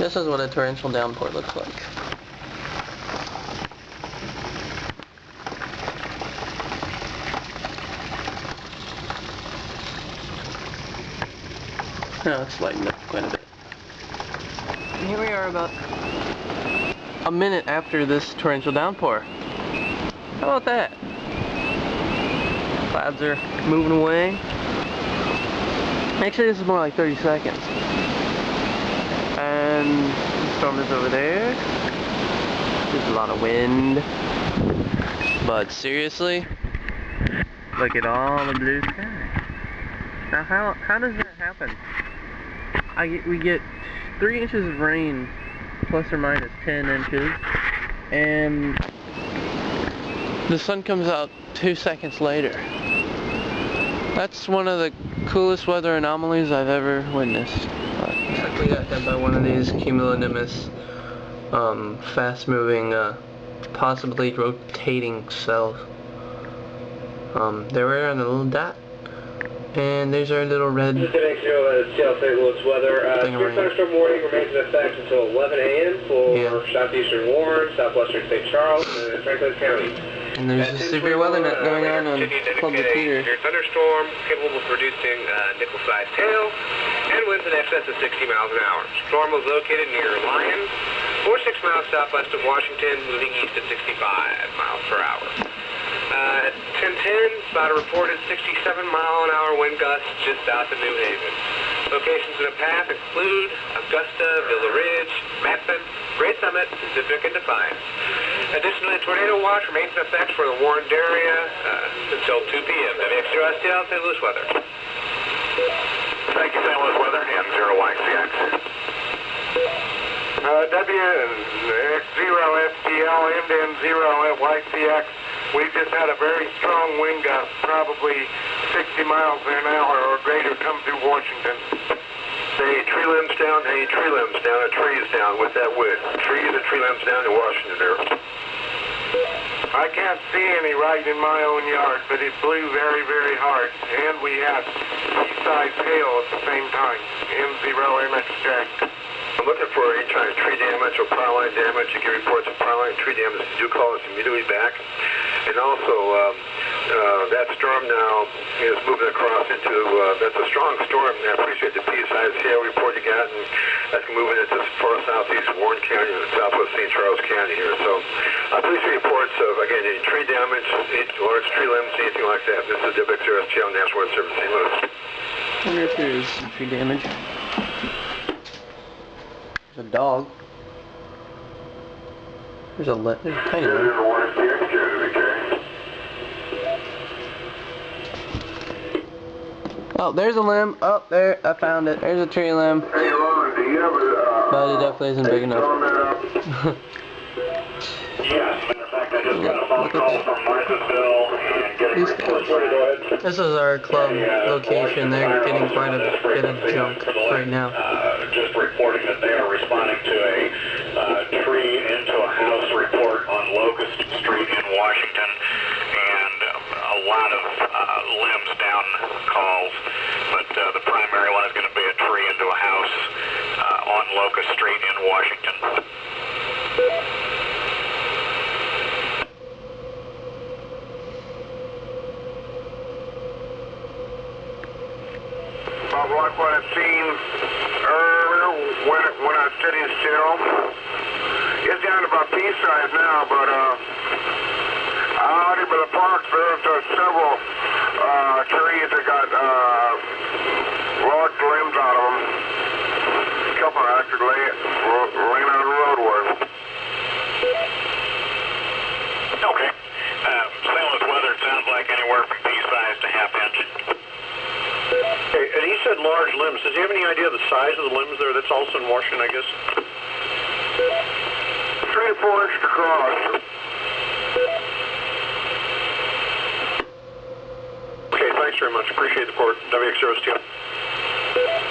This is what a torrential downpour looks like. Now it's lightened up quite a bit. And here we are about a minute after this torrential downpour. How about that? Clouds are moving away. Actually, this is more like 30 seconds. And the storm is over there. There's a lot of wind. But seriously, look at all the blue sky. Now, how how does that happen? I get, we get three inches of rain, plus or minus 10 inches, and the sun comes out two seconds later. That's one of the coolest weather anomalies I've ever witnessed. Exactly got hit by one of these cumulonimbus, um, fast-moving, uh, possibly rotating cells. Um, they were on a little dot, and there's our little red Just to make sure that it's Seattle St. Louis weather. Uh, Thing severe thunderstorm warning remains in effect until 11 a.m. for Yeah. southeastern Warren, southwestern St. Charles, and Franklin County. And there's a severe weather net going on on Club Decatur. Severe thunderstorm capable of producing uh, nickel-sized hail and winds in excess of 60 miles an hour. Storm was located near Lyon, 46 miles southwest of Washington, moving east at 65 miles per hour. Uh, at 1010, about a reported 67 mile an hour wind gust just south of New Haven. Locations in the path include Augusta, Villa Ridge, Medford, Gray Summit, Pacific, and Defiance. Additionally, a tornado watch remains in effect for the warned area uh, until 2 p.m. WXRSTL St. Louis weather. Thank you, St. Louis weather, and zero YCX. Uh, WX0STL, MDN0 at YCX. We've just had a very strong wind gust, probably 60 miles an hour or greater, come through Washington. Hey, tree limbs down, hey, tree limbs down, a tree is down with that wind. Trees and tree limbs down in Washington there. I can't see any right in my own yard, but it blew very, very hard. And we had pea-sized hail at the same time. M0 MX I'm looking for any kind of tree damage or power line damage. You get reports of power line tree damage. Do call us immediately back. And also, um, uh, that storm now is moving across into, uh, that's a strong storm. And I appreciate the pea-sized hail report you got. And that's moving into far southeast Warren County and southwest St. Charles County here. So, uh, please reports of, again, any tree damage, any large tree limbs, anything like that. This is WXRSTL National Weather Service St. Louis. I wonder if there's tree damage. There's a dog. There's a le there's a tiny one. Oh, there's a limb. Oh, there, I found it. There's a tree limb. Hey, Ron, do you have a... But it definitely isn't big enough. Yes, matter of fact, I just got a phone call from Marthasville and getting These reports. guys. This is our club location. They're getting quite a bit of junk right now. Uh, just reporting that they are responding to a uh, tree into a house report on Locust Street in Washington, and uh, a lot of uh, limbs down calls, but uh, the primary one is going to be a tree into a house uh, on Locust Street in Washington. Bob Rock, what I've seen earlier when, when I was sitting still, it's down to about pea size now, but uh, out here by the park, there's uh, several uh, trees that got uh, large limbs out of them. A couple actually lay, laying out of the roadway. Okay. Uh, St. Louis weather sounds like anywhere from pea size to half inch. Okay, and he said large limbs. Does he have any idea of the size of the limbs there? That's also in Washington, I guess. Three or four inches across. Okay, thanks very much. Appreciate the report. WX0STL. And then zero